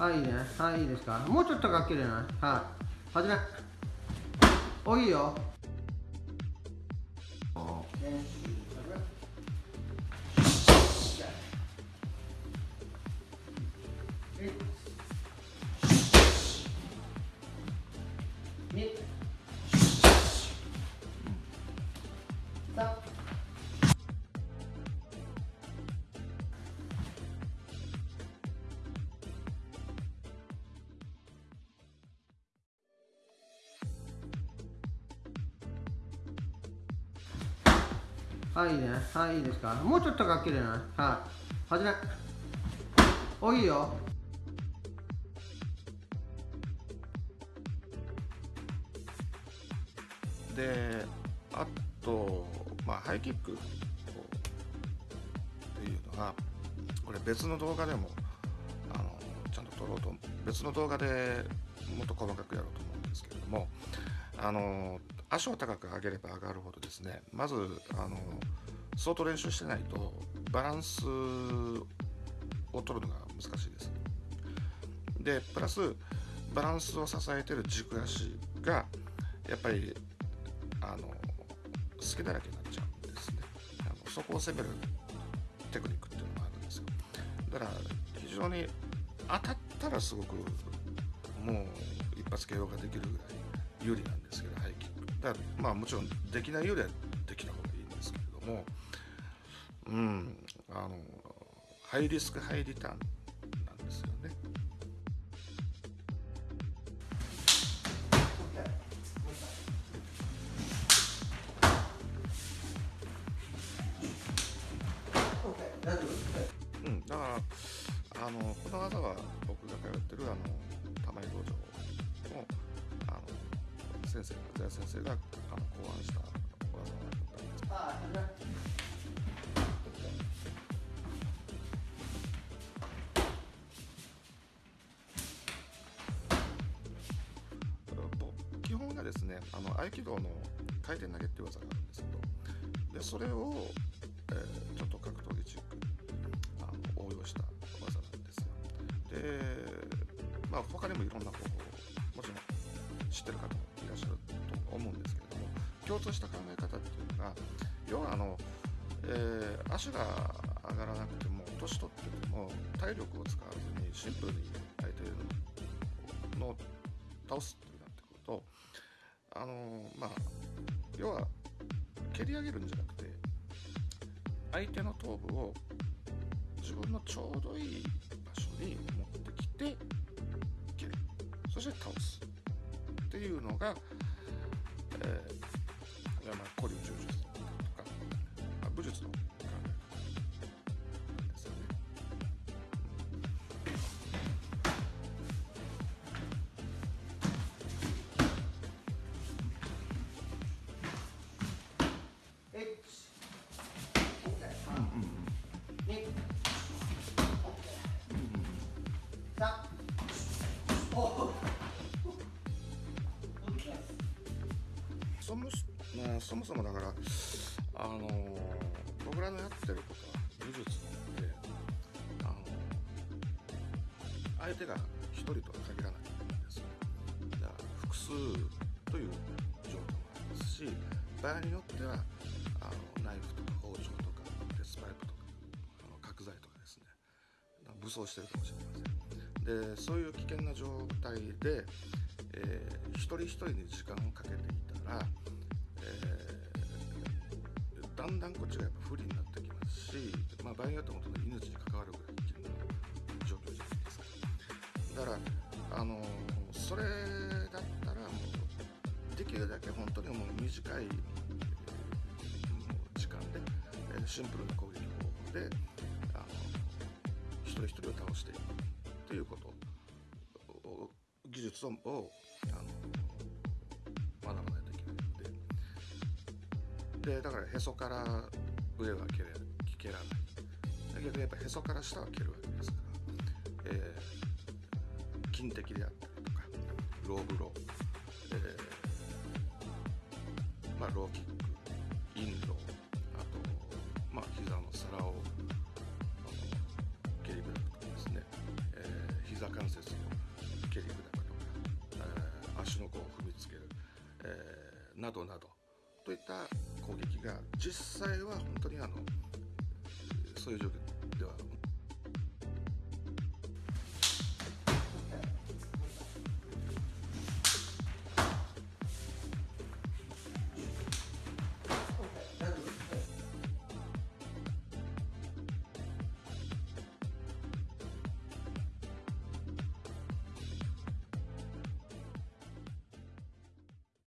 はい、いいね。はい、いいですか。もうちょっとかけれない？はい。はじめ。お、いいよ。二。はい、いいね。はい、いいですか。もうちょっとかけれな。はい。はじめ。お、いいよ。であと、まあ、ハイキックっていうのはこれ別の動画でもあのちゃんと撮ろうと別の動画でもっと細かくやろうと思うんですけれどもあの足を高く上げれば上がるほどですねまずあの相当練習してないとバランスを取るのが難しいです。でプラスバランスを支えてる軸足がやっぱりあの隙だらけになっちゃうんですね。あのそこを攻めるテクニックっていうのがあるんですよ。だから非常に当たったらすごくもう一発 KO ができるぐらい有利なんですけどハイキックだからまあもちろんできないよりはできた方がいいんですけれどもうんあのハイリスクハイリターンなんですよねうん、だからあのこの技は僕が通ってるあの玉井道場先生が財先生があの考案した技なんです夫。はい、はじめ。ぼ基本がですねあの合気道の回転投げっていう技があるんですけどでそれを、えーちょっと格闘技チックにあの応用した技なんですよでまあ他にもいろんな方法知ってる方もいらっしゃると思うんですけれども共通した考え方っていうのが要はあの、えー足が上がらなくても年取っても体力を使わずにシンプルに相手のを倒すってなってくるとあのまあ要は蹴り上げるんじゃなくて相手の頭部を自分のちょうどいい場所に持ってきて蹴る。そして倒す。っていうのが、えーいやまあ古流柔術とかまあ武術の考え方ですよね。一。そもそ,、まあ、そもそもだから、あの僕らのやってることは武術って、あの相手が一人とは限らないんですよ。だから複数という状況もありますし場合によってはあのナイフとか包丁とか鉄パイプとかあの角材とかですね武装してるかもしれません。でそういう危険な状態で、えー一人一人に時間をかけていたら、えーだんだんこっちがやっぱ不利になってきますし、まあ、場合によっては本当に命に関わるぐらい危険な状況じゃないですか。だからあのそれだったらもうできるだけ本当にもう短い、時間で、えシンプルな攻撃方法であの一人一人を倒していくということ。技術をあの学ばないといけないので。でだからへそから上は蹴れ蹴らない。逆にやっぱへそから下は蹴るわけですから、えー、筋的であったりとかローブロー、えーまあ、ローキック。などなどといった攻撃が実際は本当にあのそういう状況では